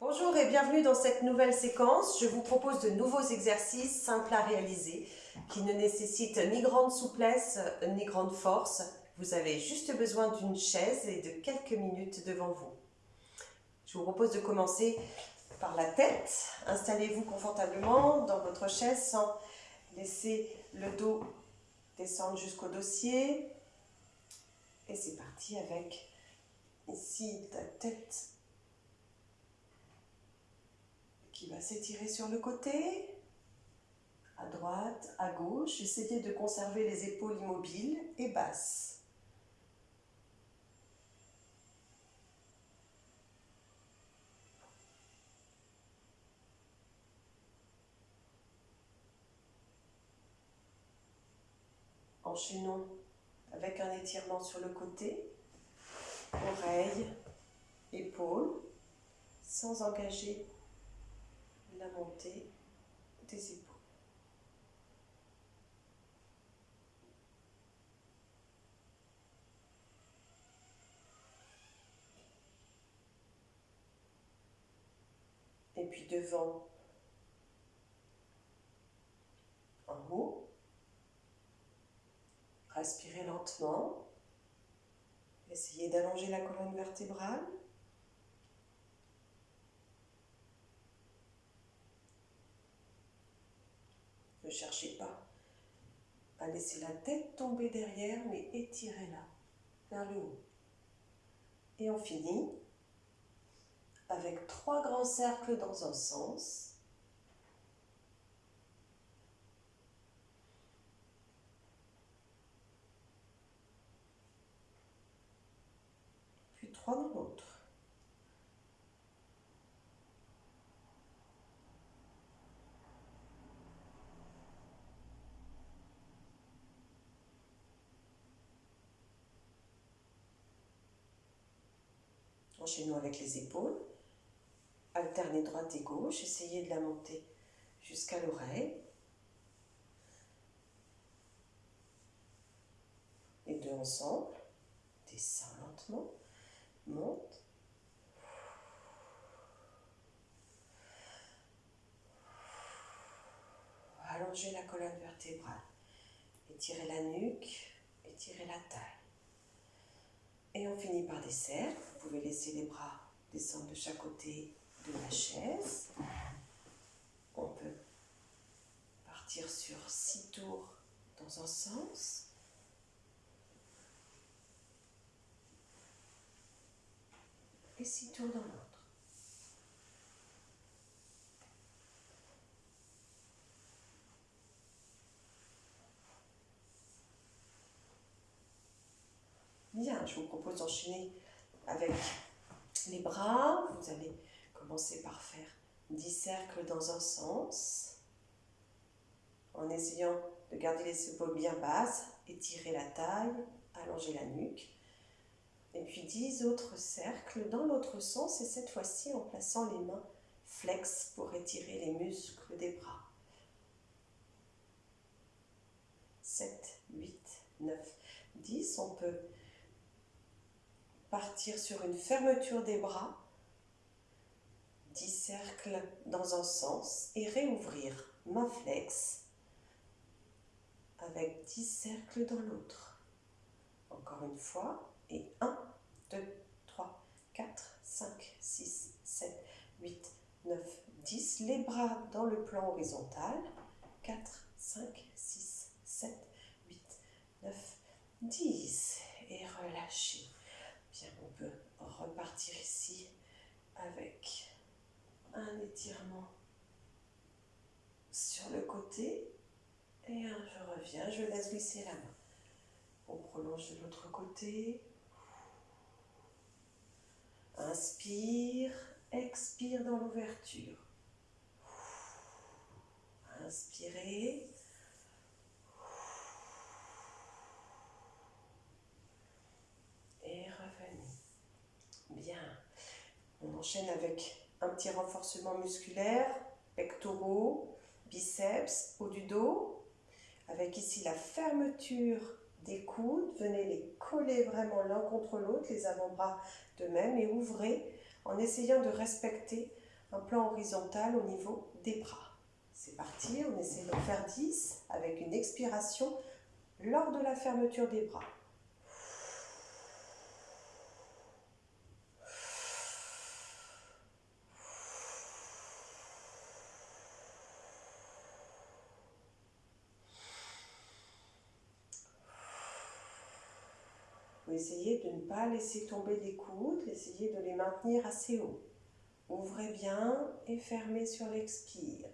Bonjour et bienvenue dans cette nouvelle séquence. Je vous propose de nouveaux exercices simples à réaliser qui ne nécessitent ni grande souplesse ni grande force. Vous avez juste besoin d'une chaise et de quelques minutes devant vous. Je vous propose de commencer par la tête. Installez-vous confortablement dans votre chaise sans laisser le dos descendre jusqu'au dossier. Et c'est parti avec ici la tête qui s'étirer sur le côté, à droite, à gauche. Essayez de conserver les épaules immobiles et basses. Enchaînons avec un étirement sur le côté, oreille, épaules, sans engager la montée des épaules. Et puis devant, en haut, respirez lentement. Essayez d'allonger la colonne vertébrale. Ne cherchez pas à laisser la tête tomber derrière, mais étirez-la vers le haut. Et on finit avec trois grands cercles dans un sens. Puis trois dans l'autre. Enchaînons avec les épaules. Alternez droite et gauche. Essayez de la monter jusqu'à l'oreille. Les deux ensemble. Descends lentement. Monte. Allongez la colonne vertébrale. Étirez la nuque. Étirez la taille. Et on finit par des. Vous pouvez laisser les bras descendre de chaque côté de la chaise. On peut partir sur six tours dans un sens. Et six tours dans l'autre. Bien, je vous propose d'enchaîner avec les bras. Vous allez commencer par faire 10 cercles dans un sens, en essayant de garder les épaules bien basses, étirer la taille, allonger la nuque. Et puis 10 autres cercles dans l'autre sens, et cette fois-ci en plaçant les mains flex pour étirer les muscles des bras. 7, 8, 9, 10. On peut partir sur une fermeture des bras, 10 cercles dans un sens et réouvrir main flex avec 10 cercles dans l'autre. Encore une fois, et 1, 2, 3, 4, 5, 6, 7, 8, 9, 10. Les bras dans le plan horizontal. 4, 5, 6, 7, 8, 9, 10. Et relâchez repartir ici avec un étirement sur le côté et je reviens, je laisse glisser la main. On prolonge de l'autre côté. Inspire, expire dans l'ouverture. Inspirez. Enchaîne avec un petit renforcement musculaire, pectoraux, biceps, haut du dos. Avec ici la fermeture des coudes. Venez les coller vraiment l'un contre l'autre, les avant-bras de même, et ouvrez en essayant de respecter un plan horizontal au niveau des bras. C'est parti, on essaie de faire 10 avec une expiration lors de la fermeture des bras. Essayez de ne pas laisser tomber les coudes, essayez de les maintenir assez haut. Ouvrez bien et fermez sur l'expire.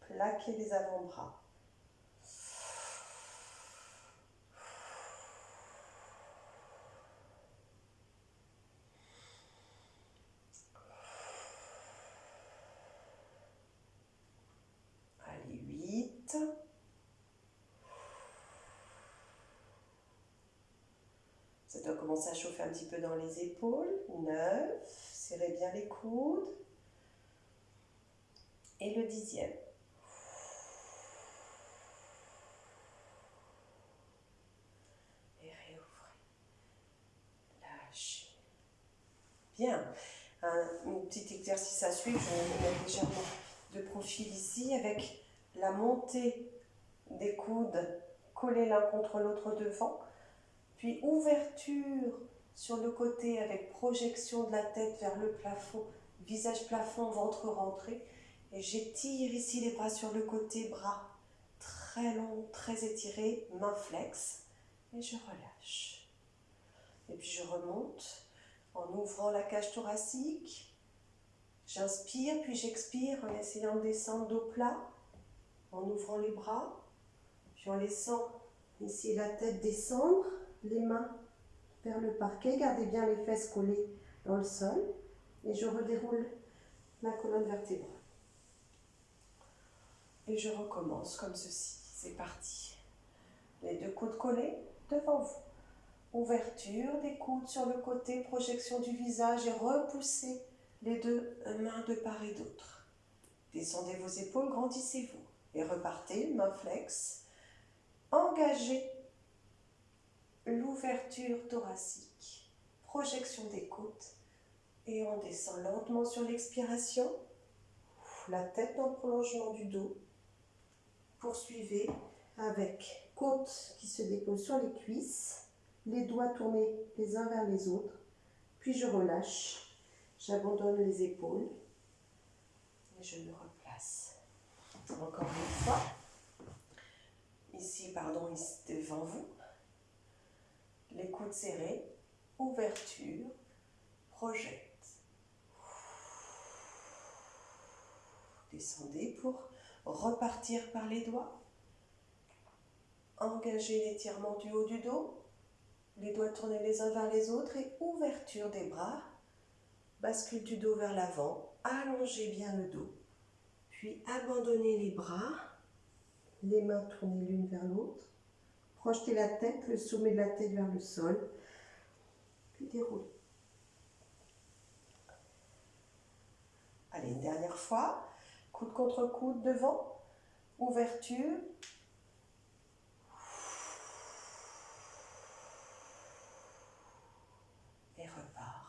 Plaquez les avant-bras. Allez, 8. Ça doit commencer à chauffer un petit peu dans les épaules. 9. Serrez bien les coudes. Et le dixième. Et réouvrez. Lâchez. Bien. Un, petit exercice à suivre. Je vais me mettre légèrement de profil ici avec la montée des coudes collés l'un contre l'autre devant puis ouverture sur le côté avec projection de la tête vers le plafond, visage plafond, ventre rentré. Et j'étire ici les bras sur le côté, bras très longs, très étirés, main flex. Et je relâche. Et puis je remonte en ouvrant la cage thoracique. J'inspire, puis j'expire en essayant de descendre dos plat, en ouvrant les bras, puis en laissant ici la tête descendre les mains vers le parquet. Gardez bien les fesses collées dans le sol. Et je redéroule ma colonne vertébrale. Et je recommence comme ceci. C'est parti. Les deux coudes collés devant vous. Ouverture des coudes sur le côté, projection du visage et repoussez les deux mains de part et d'autre. Descendez vos épaules, grandissez-vous et repartez, main flex. Engagez l'ouverture thoracique, projection des côtes et on descend lentement sur l'expiration, la tête le prolongement du dos. Poursuivez avec côte qui se dépose sur les cuisses, les doigts tournés les uns vers les autres, puis je relâche, j'abandonne les épaules et je me replace. Encore une fois, ici, pardon, ici devant vous, les coudes serrés, ouverture, projette. Descendez pour repartir par les doigts. Engagez l'étirement du haut du dos. Les doigts tournés les uns vers les autres et ouverture des bras. Bascule du dos vers l'avant. Allongez bien le dos. Puis abandonnez les bras. Les mains tournées l'une vers l'autre. Projetez la tête, le sommet de la tête vers le sol. Puis déroulez. Allez, dernière fois. Coude contre coude devant. Ouverture. Et repart.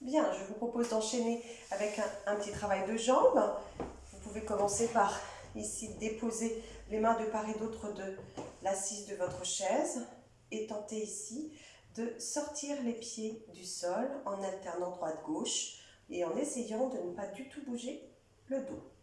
Bien, je vous propose d'enchaîner avec un, un, petit travail de jambes. Vous pouvez commencer par ici déposer les mains de part et d'autre de l'assise de votre chaise et tenter ici de sortir les pieds du sol en alternant droite-gauche et en essayant de ne pas du tout bouger le dos.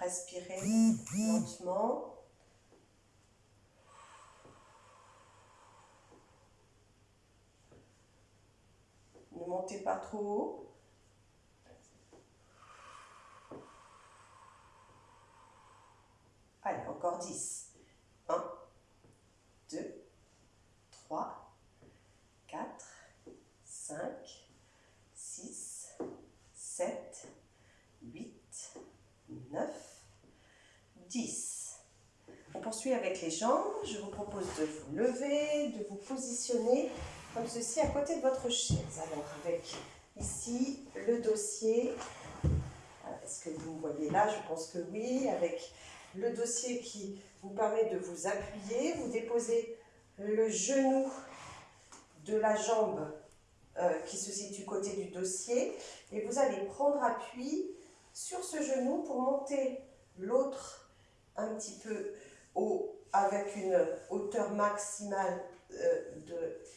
Respirez lentement. Ne montez pas trop haut. Allez, encore 10. 1, 2, 3, 4, 5, 6, 7, 8, 9, 10. On poursuit avec les jambes. Je vous propose de vous lever, de vous positionner comme ceci à côté de votre chaise. Alors avec ici le dossier. Est-ce que vous me voyez là? Je pense que oui. Avec le dossier qui vous permet de vous appuyer, vous déposez le genou de la jambe euh, qui se situe côté du dossier et vous allez prendre appui sur ce genou pour monter l'autre un petit peu haut avec une hauteur maximale euh,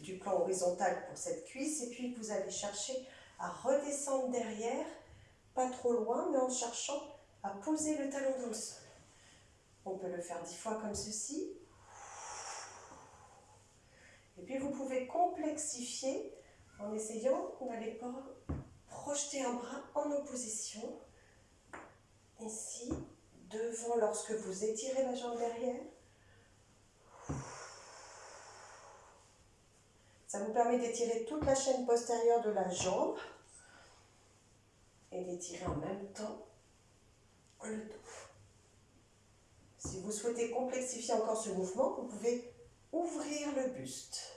du plan horizontal pour cette cuisse et puis vous allez chercher à redescendre derrière, pas trop loin, mais en cherchant à poser le talon dans le sol. On peut le faire dix fois comme ceci. Et puis vous pouvez complexifier en essayant d'aller projeter un bras en opposition. Ici, lorsque vous étirez la jambe derrière. Ça vous permet d'étirer toute la chaîne postérieure de la jambe et d'étirer en même temps le dos. Si vous souhaitez complexifier encore ce mouvement, vous pouvez ouvrir le buste.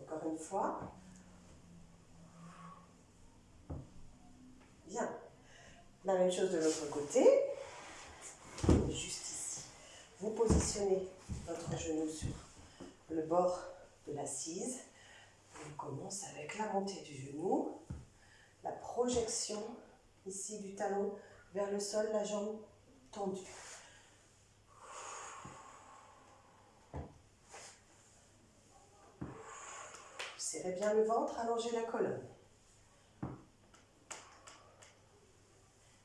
Encore fois. Bien. La même chose de l'autre côté. Juste ici. Vous positionnez votre genou sur le bord de l'assise. On commence avec la montée du genou, la projection ici du talon vers le sol, la jambe tendue. Serrez bien le ventre, allongez la colonne.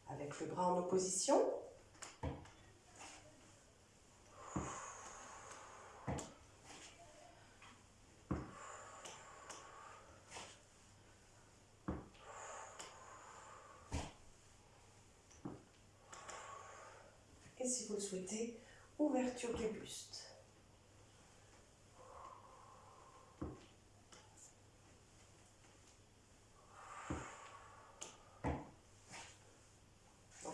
Avec le bras en opposition, si vous le souhaitez, ouverture du buste.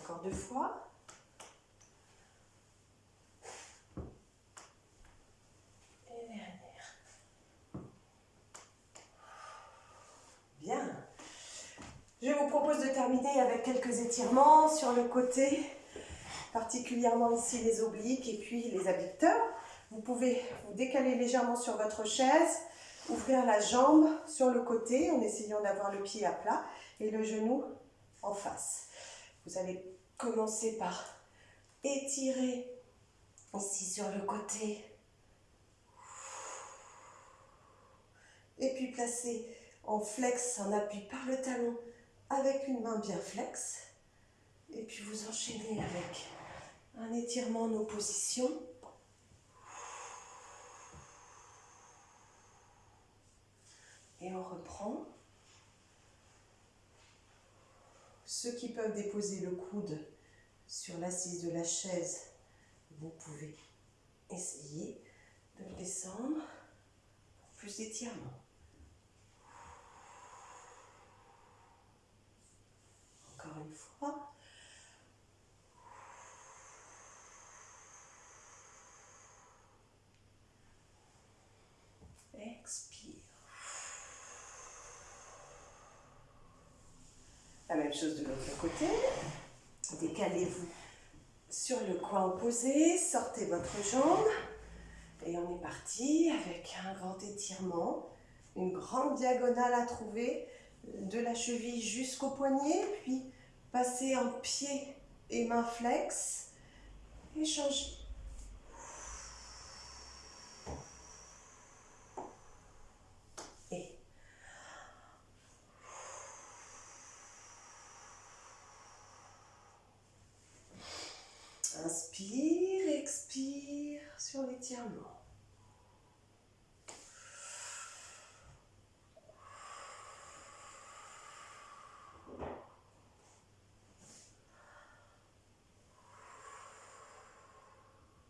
Encore deux fois. Et dernière. Bien. Je vous propose de terminer avec quelques étirements sur le côté particulièrement ici les obliques et puis les abducteurs. Vous pouvez vous décaler légèrement sur votre chaise, ouvrir la jambe sur le côté en essayant d'avoir le pied à plat et le genou en face. Vous allez commencer par étirer ici sur le côté et puis placer en flex, en appui par le talon avec une main bien flex et puis vous enchaînez avec un étirement en opposition. Et on reprend. Ceux qui peuvent déposer le coude sur l'assise de la chaise, vous pouvez essayer de descendre pour plus d'étirement. Encore une fois. Expire. Même chose de l'autre côté. Décalez-vous sur le coin opposé, sortez votre jambe et on est parti avec un grand étirement, une grande diagonale à trouver de la cheville jusqu'au poignet, puis passer en pied et main flex et changer Inspire, expire sur l'étirement.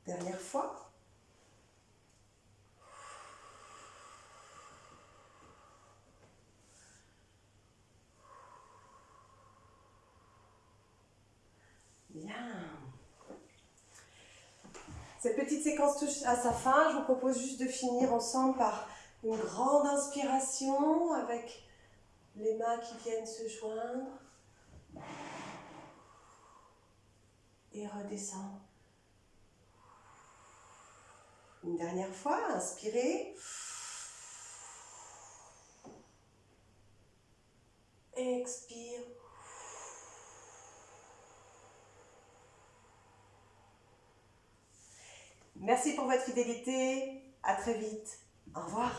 Dernière fois. Cette petite séquence touche à sa fin. Je vous propose juste de finir ensemble par une grande inspiration avec les mains qui viennent se joindre. Et redescendre. Une dernière fois, inspirez. Expire. Merci pour votre fidélité. À très vite. Au revoir.